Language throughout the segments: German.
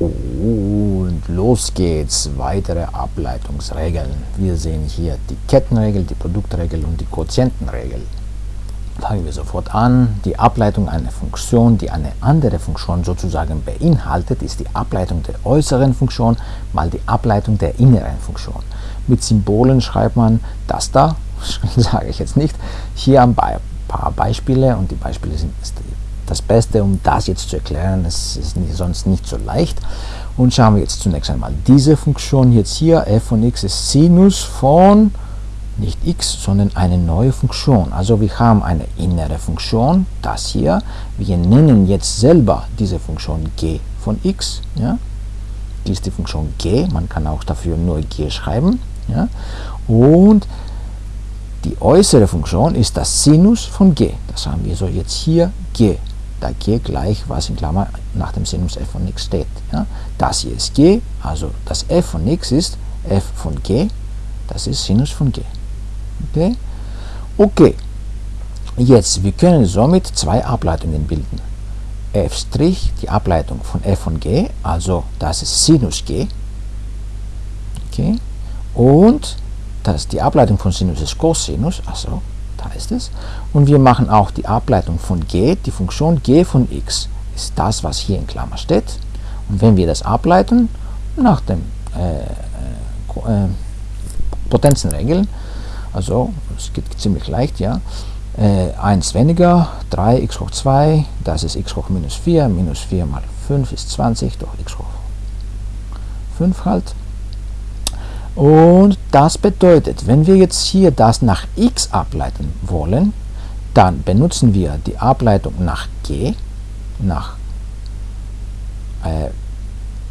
Und los geht's, weitere Ableitungsregeln. Wir sehen hier die Kettenregel, die Produktregel und die Quotientenregel. Fangen wir sofort an. Die Ableitung einer Funktion, die eine andere Funktion sozusagen beinhaltet, ist die Ableitung der äußeren Funktion mal die Ableitung der inneren Funktion. Mit Symbolen schreibt man das da, sage ich jetzt nicht. Hier ein paar Beispiele und die Beispiele sind das Beste, um das jetzt zu erklären. Es ist sonst nicht so leicht. Und schauen wir jetzt zunächst einmal diese Funktion jetzt hier. f von x ist Sinus von nicht x, sondern eine neue Funktion. Also wir haben eine innere Funktion, das hier. Wir nennen jetzt selber diese Funktion g von x. Ja? Die ist die Funktion g, man kann auch dafür nur g schreiben. Ja? Und die äußere Funktion ist das Sinus von g. Das haben wir so jetzt hier g da g gleich, was in Klammer nach dem Sinus f von x steht. Ja? Das hier ist g, also das f von x ist f von g, das ist Sinus von g. Okay? Okay, jetzt, wir können somit zwei Ableitungen bilden. f', die Ableitung von f von g, also das ist Sinus g. Okay? Und das, die Ableitung von Sinus ist Cosinus, also ist es. Und wir machen auch die Ableitung von g, die Funktion g von x ist das, was hier in Klammer steht. Und wenn wir das ableiten, nach dem äh, äh, Potenzenregeln, also es geht ziemlich leicht, ja, äh, 1 weniger, 3 x hoch 2, das ist x hoch minus 4, minus 4 mal 5 ist 20, durch x hoch 5 halt. Und das bedeutet, wenn wir jetzt hier das nach x ableiten wollen, dann benutzen wir die Ableitung nach g, nach äh,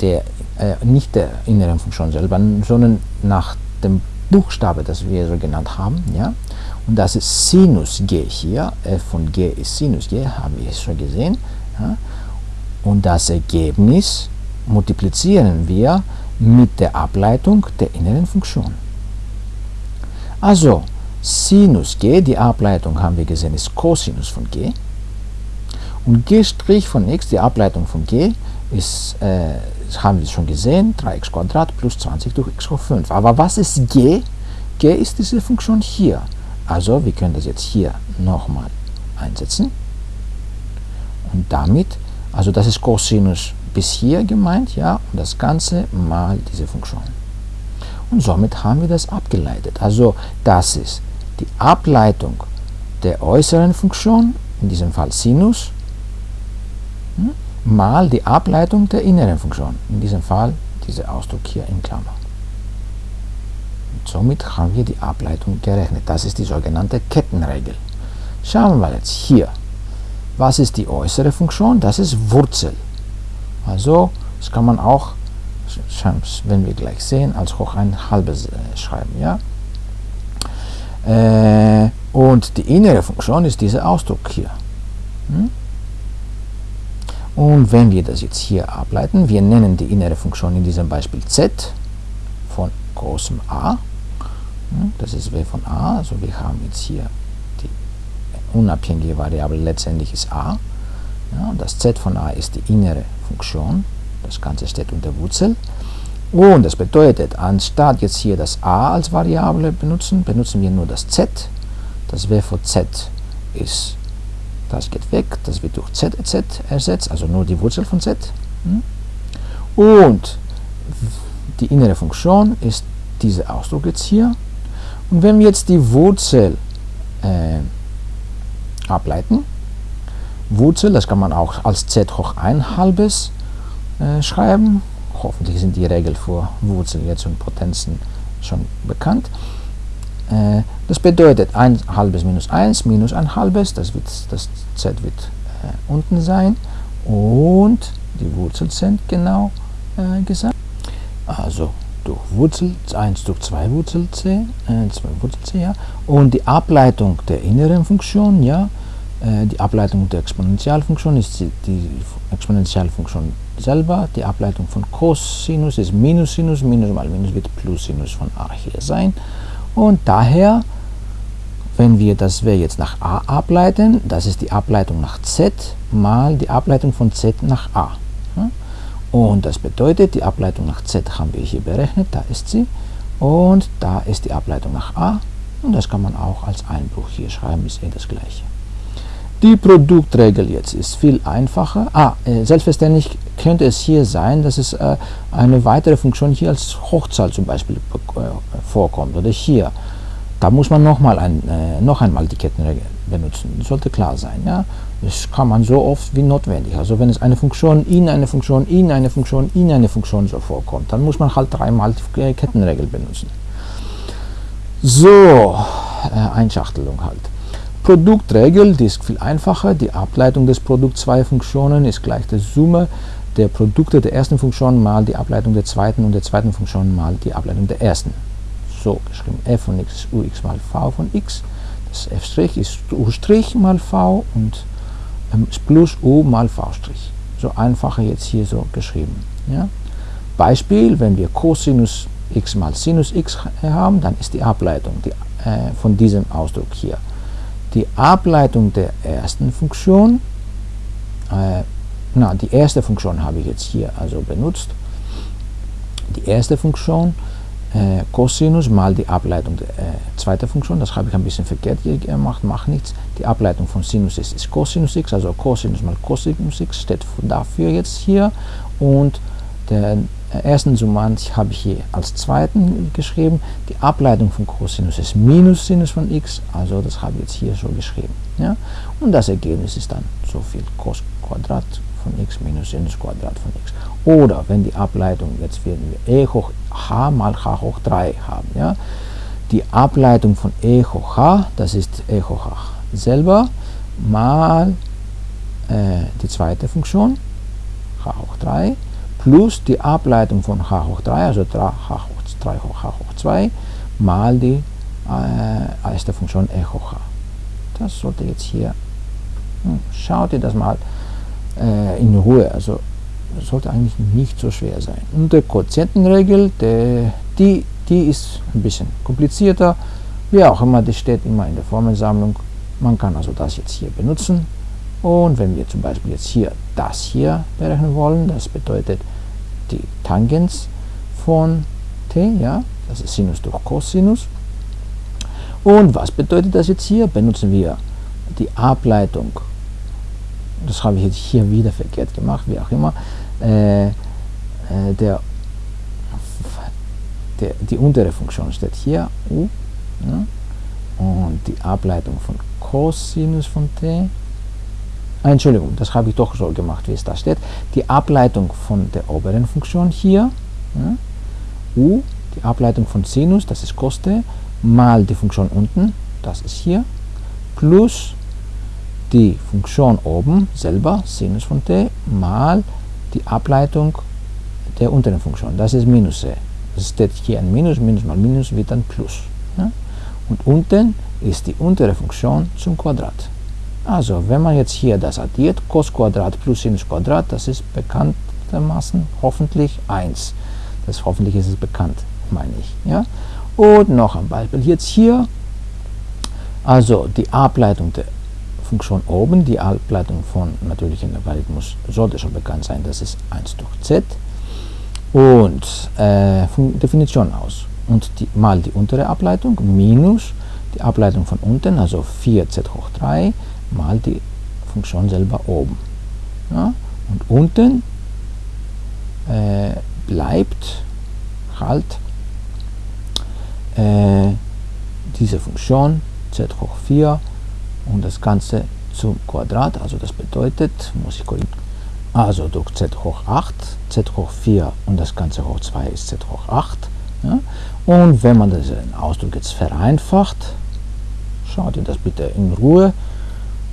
der, äh, nicht der inneren Funktion selber, sondern nach dem Buchstabe, das wir so genannt haben. Ja? Und das ist Sinus g hier, f von g ist Sinus g, haben wir schon gesehen. Ja? Und das Ergebnis multiplizieren wir mit der Ableitung der inneren Funktion. Also, Sinus g, die Ableitung haben wir gesehen, ist Cosinus von g. Und g' von x, die Ableitung von g, ist, äh, haben wir schon gesehen, 3x plus 20 durch x hoch 5. Aber was ist g? g ist diese Funktion hier. Also, wir können das jetzt hier nochmal einsetzen. Und damit, also das ist Cosinus bis hier gemeint, ja, und das Ganze mal diese Funktion. Und somit haben wir das abgeleitet. Also das ist die Ableitung der äußeren Funktion, in diesem Fall Sinus, hm, mal die Ableitung der inneren Funktion, in diesem Fall dieser Ausdruck hier in Klammer. Und somit haben wir die Ableitung gerechnet. Das ist die sogenannte Kettenregel. Schauen wir jetzt hier. Was ist die äußere Funktion? Das ist Wurzel. Also, das kann man auch, wenn wir gleich sehen, als hoch ein halbes äh, schreiben. Ja? Äh, und die innere Funktion ist dieser Ausdruck hier. Hm? Und wenn wir das jetzt hier ableiten, wir nennen die innere Funktion in diesem Beispiel z von großem A. Hm? Das ist w von a, also wir haben jetzt hier die unabhängige Variable, letztendlich ist a. Ja, das z von a ist die innere Funktion. Das Ganze steht unter Wurzel. Und das bedeutet, anstatt jetzt hier das a als Variable benutzen, benutzen wir nur das z. Das w von z ist, das geht weg, das wird durch z z ersetzt, also nur die Wurzel von z. Und die innere Funktion ist dieser Ausdruck jetzt hier. Und wenn wir jetzt die Wurzel äh, ableiten, Wurzel, das kann man auch als z hoch 1 halbes äh, schreiben. Hoffentlich sind die Regeln für Wurzel jetzt und Potenzen schon bekannt. Äh, das bedeutet 1 halbes minus 1 minus 1 halbes, das, wird, das z wird äh, unten sein und die Wurzel sind genau äh, gesagt. Also durch Wurzel 1 durch 2 Wurzel c, 2 äh, Wurzel c, ja, und die Ableitung der inneren Funktion, ja, die Ableitung der Exponentialfunktion ist die Exponentialfunktion selber. Die Ableitung von Cosinus ist Minus Sinus. Minus mal Minus wird Plus Sinus von a hier sein. Und daher, wenn wir das w jetzt nach a ableiten, das ist die Ableitung nach z mal die Ableitung von z nach a. Und das bedeutet, die Ableitung nach Z haben wir hier berechnet, da ist sie. Und da ist die Ableitung nach A. Und das kann man auch als Einbruch hier schreiben, ist eh das gleiche. Die Produktregel jetzt ist viel einfacher. Ah, äh, selbstverständlich könnte es hier sein, dass es äh, eine weitere Funktion hier als Hochzahl zum Beispiel äh, vorkommt. Oder hier. Da muss man noch, mal ein, noch einmal die Kettenregel benutzen. Das sollte klar sein. Ja? Das kann man so oft wie notwendig. Also wenn es eine Funktion in eine Funktion, in eine Funktion, in eine Funktion so vorkommt, dann muss man halt dreimal die Kettenregel benutzen. So, Einschachtelung halt. Produktregel, die ist viel einfacher. Die Ableitung des Produkts zwei Funktionen ist gleich der Summe der Produkte der ersten Funktion mal die Ableitung der zweiten und der zweiten Funktion mal die Ableitung der ersten. So geschrieben, f von x ist ux mal v von x. Das f' ist u' mal v und ähm, plus u mal v'. So einfacher jetzt hier so geschrieben. Ja? Beispiel, wenn wir Cosinus x mal Sinus x haben, dann ist die Ableitung die, äh, von diesem Ausdruck hier die Ableitung der ersten Funktion, äh, na, die erste Funktion habe ich jetzt hier also benutzt, die erste Funktion, äh, Cosinus mal die Ableitung der äh, zweiten Funktion, das habe ich ein bisschen verkehrt gemacht, macht nichts, die Ableitung von Sinus ist, ist Cosinus x, also Cosinus mal Cosinus x steht dafür jetzt hier. Und der ersten Summand habe ich hier als zweiten geschrieben. Die Ableitung von Cosinus ist minus Sinus von x, also das habe ich jetzt hier so geschrieben. Ja? Und das Ergebnis ist dann so viel Cos Quadrat von x minus Sinus Quadrat von x. Oder wenn die Ableitung, jetzt werden wir e hoch h mal h hoch 3 haben. Ja? Die Ableitung von e hoch h, das ist e hoch h selber, mal äh, die zweite Funktion, h hoch 3, plus die Ableitung von h hoch 3, also 3 h hoch 3 hoch h hoch 2, mal die äh, erste Funktion e hoch h. Das sollte jetzt hier, hm, schaut ihr das mal äh, in Ruhe, also das sollte eigentlich nicht so schwer sein. Und die Quotientenregel, der, die, die ist ein bisschen komplizierter, wie auch immer, die steht immer in der Formelsammlung. Man kann also das jetzt hier benutzen. Und wenn wir zum Beispiel jetzt hier das hier berechnen wollen, das bedeutet die Tangens von t, ja, das ist Sinus durch Cosinus. Und was bedeutet das jetzt hier? Benutzen wir die Ableitung, das habe ich jetzt hier wieder verkehrt gemacht, wie auch immer, äh, äh, der, der, die untere Funktion steht hier, u, ja, und die Ableitung von Cosinus von t Entschuldigung, das habe ich doch so gemacht, wie es da steht. Die Ableitung von der oberen Funktion hier, ja, u, die Ableitung von Sinus, das ist Koste, mal die Funktion unten, das ist hier, plus die Funktion oben selber, Sinus von t, mal die Ableitung der unteren Funktion, das ist Minus c. Es steht hier ein Minus, Minus mal Minus wird dann Plus. Ja? Und unten ist die untere Funktion zum Quadrat. Also, wenn man jetzt hier das addiert, cos plus Sinus das ist bekanntermaßen hoffentlich 1. Das hoffentlich ist es bekannt, meine ich. Ja? Und noch ein Beispiel jetzt hier. Also die Ableitung der Funktion oben, die Ableitung von natürlichen Logarithmus sollte schon bekannt sein, das ist 1 durch z. Und äh, Definition aus. Und die, mal die untere Ableitung minus die Ableitung von unten, also 4z hoch 3 mal die Funktion selber oben. Ja? Und unten äh, bleibt halt äh, diese Funktion z hoch 4 und das Ganze zum Quadrat, also das bedeutet, muss ich korrigieren, also durch z hoch 8, z hoch 4 und das Ganze hoch 2 ist z hoch 8. Ja? Und wenn man diesen Ausdruck jetzt vereinfacht, schaut ihr das bitte in Ruhe,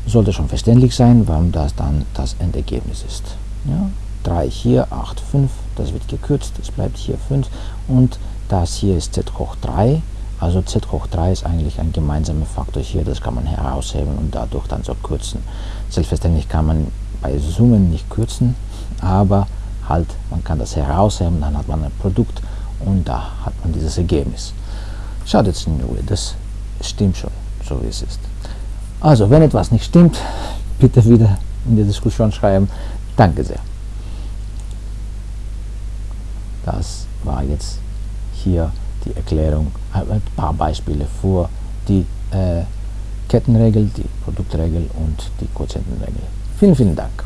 sollte schon verständlich sein, warum das dann das Endergebnis ist. Ja? 3 hier, 8, 5, das wird gekürzt, es bleibt hier 5 und das hier ist z hoch 3, also z hoch 3 ist eigentlich ein gemeinsamer Faktor hier, das kann man herausheben und dadurch dann so kürzen. Selbstverständlich kann man bei Summen nicht kürzen, aber halt, man kann das herausheben, dann hat man ein Produkt und da hat man dieses Ergebnis. Schaut jetzt in Ruhe, das stimmt schon, so wie es ist. Also, wenn etwas nicht stimmt, bitte wieder in die Diskussion schreiben. Danke sehr. Das war jetzt hier die Erklärung, ein paar Beispiele für die äh, Kettenregel, die Produktregel und die Quotientenregel. Vielen, vielen Dank.